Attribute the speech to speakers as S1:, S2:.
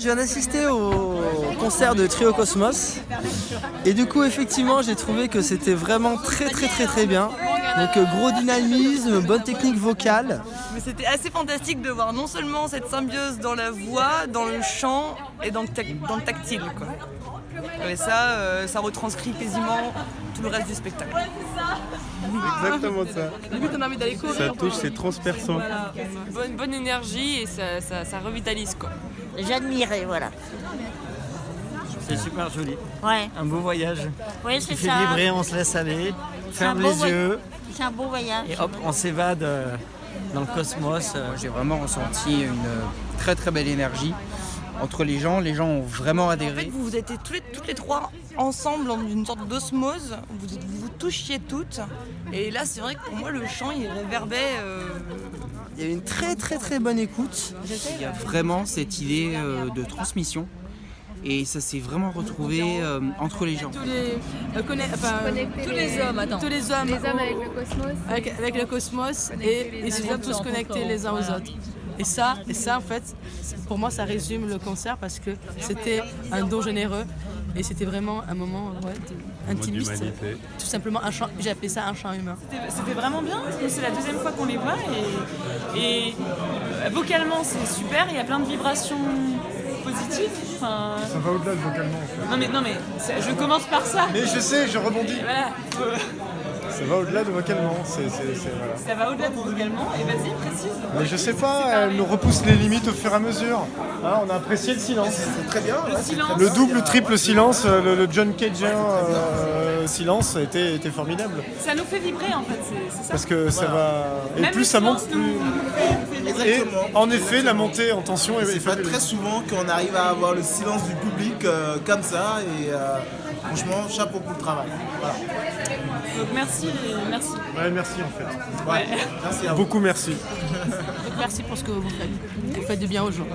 S1: Je viens d'assister au concert de Trio Cosmos et du coup effectivement j'ai trouvé que c'était vraiment très très très très bien. Donc euh, gros dynamisme, bonne technique vocale.
S2: Mais c'était assez fantastique de voir non seulement cette symbiose dans la voix, dans le chant et dans le, dans le tactile. Quoi. Et ça, euh, ça retranscrit quasiment tout le reste du spectacle.
S3: Exactement ça.
S2: Limite on a envie d'aller courir.
S3: Ça touche, c'est transperçant.
S2: Voilà. Bonne, bonne énergie et ça, ça, ça revitalise quoi.
S4: J'admirais, voilà.
S5: C'est super joli.
S4: Ouais.
S5: Un beau voyage.
S4: Oui, c'est
S5: fait
S4: ça.
S5: vibrer, on se laisse aller, ferme les yeux
S4: C'est un beau voyage.
S5: et hop, on s'évade euh, dans le cosmos.
S6: J'ai vraiment ressenti une euh, très très belle énergie entre les gens. Les gens ont vraiment
S2: En
S6: adhéré.
S2: fait, vous vous étiez tous les, toutes les trois ensemble dans une sorte d'osmose, vous, vous vous touchiez toutes. Et là, c'est vrai que pour moi, le chant, il réverbait. euh,
S1: Il y a une très très très bonne écoute.
S6: Il y a vraiment cette idée euh, de transmission. Et ça s'est vraiment retrouvé euh, entre les gens.
S2: tous les, euh, conna- enfin, tous les hommes, attends. Tous les hommes,
S7: Les hommes avec le cosmos.
S2: avec, avec le cosmos et ils se sont tous connectés les uns aux autres. Et ça, et ça en fait, pour moi, ça résume le concert parce que c'était un don généreux et c'était vraiment un moment ouais, de- intimiste. Tout simplement un chant, j'ai appelé ça un chant humain.
S8: C'était vraiment bien, parce que c'est la deuxième fois qu'on les voit et, et euh, vocalement c'est super, il y a plein de vibrations positives. Enfin,
S9: Ça va au-delà de vocalement.
S8: non mais, non mais je commence par ça.
S9: Mais je sais, je rebondis.
S8: Voilà,
S9: Ça va au-delà de vocalement. C'est, c'est- c'est- voilà.
S8: ça va au-delà de vocalement et vas-y précise.
S9: Mais je sais pas, elle nous repousse les limites au fur et à mesure. Ah, on a apprécié le silence. C'est très bien.
S8: Le silence.
S9: Le double, triple silence, euh, le, le John Cageen euh, silence était, était formidable.
S8: Ça nous fait vibrer en fait, c'est c'est ça.
S9: Parce que ça va. Et
S8: Même
S9: plus ça monte, plus.
S8: nous-.
S9: Et en effet, la montée en tension est, est
S10: C'est pas très souvent qu'on arrive à avoir le silence du public euh, comme ça et euh, franchement chapeau pour le travail. Voilà.
S8: Donc merci, merci.
S9: Ouais, merci en fait.
S10: Ouais. Merci à vous.
S9: Beaucoup merci.
S2: Donc merci pour ce que vous faites. Vous faites du bien aux gens.